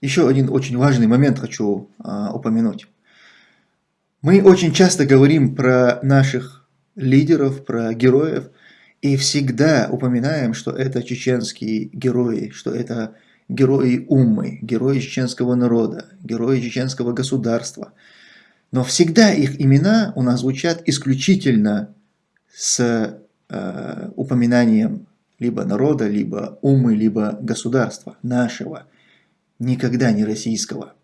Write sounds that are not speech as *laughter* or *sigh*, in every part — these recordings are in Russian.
еще один очень важный момент хочу а, упомянуть. Мы очень часто говорим про наших лидеров, про героев, и всегда упоминаем, что это чеченские герои, что это герои Уммы, герои чеченского народа, герои чеченского государства. Но всегда их имена у нас звучат исключительно с э, упоминанием либо народа, либо Уммы, либо государства нашего, никогда не российского.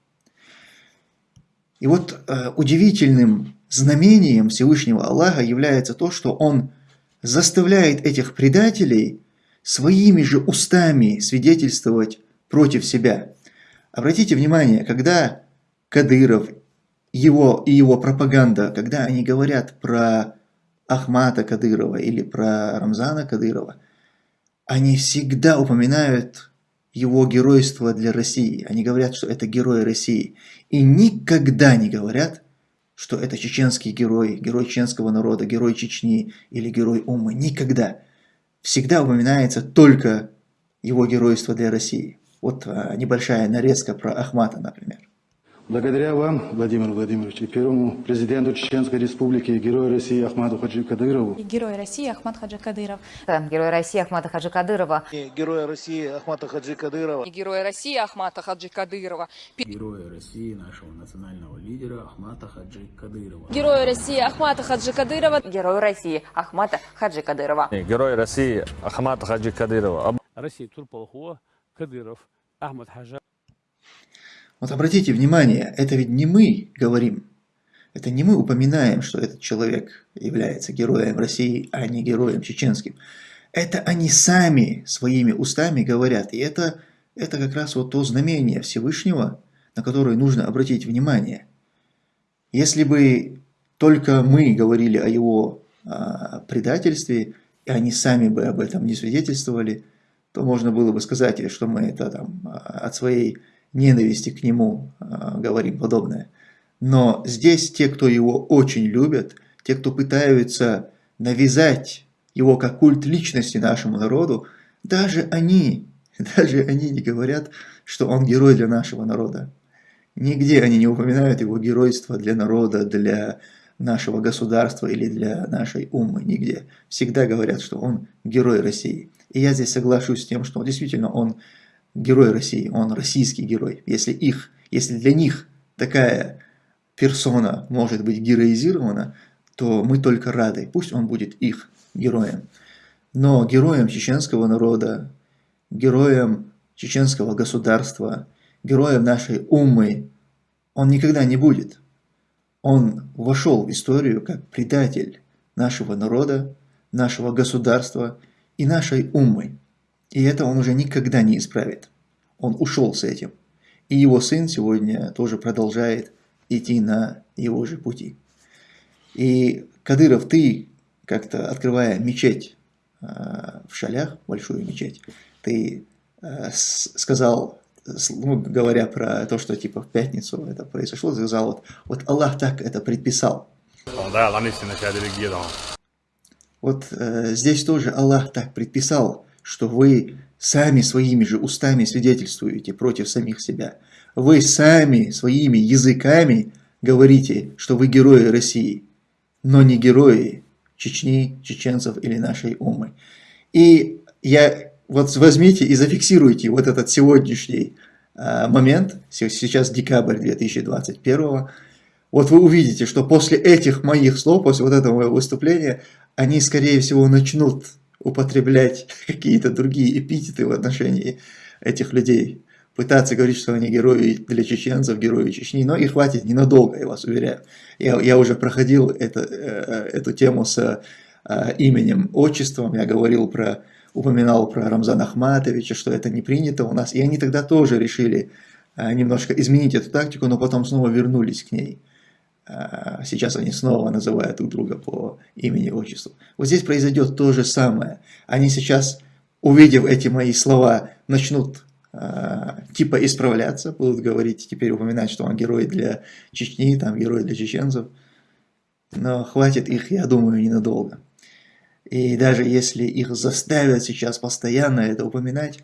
И вот э, удивительным знамением Всевышнего Аллаха является то, что Он заставляет этих предателей своими же устами свидетельствовать против себя. Обратите внимание, когда Кадыров его, и его пропаганда, когда они говорят про Ахмата Кадырова или про Рамзана Кадырова, они всегда упоминают его геройство для России. Они говорят, что это герой России. И никогда не говорят, что это чеченский герой, герой чеченского народа, герой Чечни или герой Умы. Никогда. Всегда упоминается только его геройство для России. Вот а, небольшая нарезка про Ахмата, например. Благодаря вам, Владимир Владимирович, и первому президенту Чеченской Республики, герою России Ахмаду Хаджи Кадырову. И Герой России Ахмад Хаджи Кадыров. Герой России Ахмата Хаджи Кадырова. Героя России Ахмата Хаджи Кадырова. и Героя России Ахмата Хаджи Кадырова, Героя России, нашего национального лидера Ахмата Хаджи Кадырова. Героя России Ахмата Хаджи Кадырова, Герой России Ахмата Хаджи Кадырова. Герой России Ахмат Хаджи Кадырова. России Турполхуа, Кадыров, Ахмад Хаджа. Вот обратите внимание, это ведь не мы говорим, это не мы упоминаем, что этот человек является героем России, а не героем чеченским. Это они сами своими устами говорят. И это, это как раз вот то знамение Всевышнего, на которое нужно обратить внимание. Если бы только мы говорили о его а, предательстве, и они сами бы об этом не свидетельствовали, то можно было бы сказать, что мы это там а, от своей ненависти к нему э, говорим подобное. Но здесь те, кто его очень любят, те, кто пытаются навязать его как культ личности нашему народу, даже они, *laughs* даже они не говорят, что он герой для нашего народа. Нигде они не упоминают его геройство для народа, для нашего государства или для нашей умы, нигде. Всегда говорят, что он герой России. И я здесь соглашусь с тем, что действительно он герой России, он российский герой. Если их, если для них такая персона может быть героизирована, то мы только рады, пусть он будет их героем. Но героем чеченского народа, героем чеченского государства, героем нашей умы он никогда не будет. Он вошел в историю как предатель нашего народа, нашего государства и нашей умы. И это он уже никогда не исправит. Он ушел с этим. И его сын сегодня тоже продолжает идти на его же пути. И, Кадыров, ты как-то открывая мечеть э, в Шалях, большую мечеть, ты э, сказал, ну, говоря про то, что типа в пятницу это произошло, сказал, вот, вот Аллах так это предписал. Вот э, здесь тоже Аллах так предписал, что вы сами своими же устами свидетельствуете против самих себя. Вы сами своими языками говорите, что вы герои России, но не герои Чечни, чеченцев или нашей умы. И я вот возьмите и зафиксируйте вот этот сегодняшний э, момент, сейчас декабрь 2021 вот вы увидите, что после этих моих слов, после вот этого моего выступления, они, скорее всего, начнут употреблять *laughs* какие-то другие эпитеты в отношении этих людей. Пытаться говорить, что они герои для чеченцев, герои Чечни, но и хватит ненадолго, я вас уверяю. Я, я уже проходил это, э, эту тему с э, именем, отчеством, я говорил про, упоминал про Рамзана Ахматовича, что это не принято у нас, и они тогда тоже решили э, немножко изменить эту тактику, но потом снова вернулись к ней. А, сейчас они снова называют друг друга по имени и отчеству. Вот здесь произойдет то же самое. Они сейчас, увидев эти мои слова, начнут э, типа исправляться, будут говорить, теперь упоминать, что он герой для Чечни, там герой для чеченцев. Но хватит их, я думаю, ненадолго. И даже если их заставят сейчас постоянно это упоминать,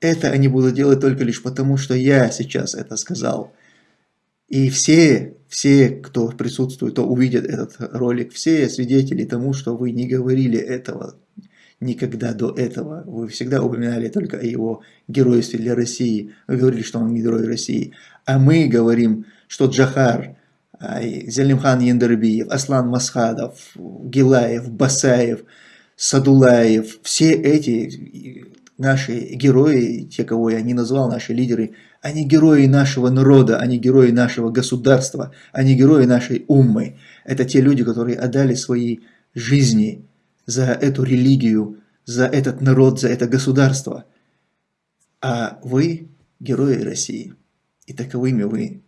это они будут делать только лишь потому, что я сейчас это сказал. И все, все, кто присутствует, кто увидит этот ролик, все свидетели тому, что вы не говорили этого никогда до этого. Вы всегда упоминали только о его геройстве для России. Вы говорили, что он герой России. А мы говорим, что Джахар, Зелимхан Яндербиев, Аслан Масхадов, Гилаев, Басаев, Садулаев, все эти наши герои, те, кого я не назвал, наши лидеры, они герои нашего народа, они герои нашего государства, они герои нашей уммы. Это те люди, которые отдали свои жизни за эту религию, за этот народ, за это государство. А вы герои России. И таковыми вы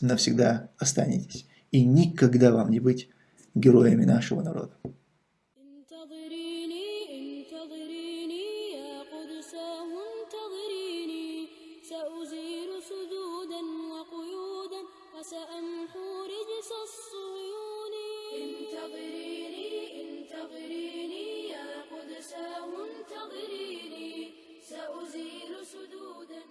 навсегда останетесь. И никогда вам не быть героями нашего народа. عنه رجس الصيون انتظريني انتظريني يا قدساه انتظريني. سأزيل سدودا.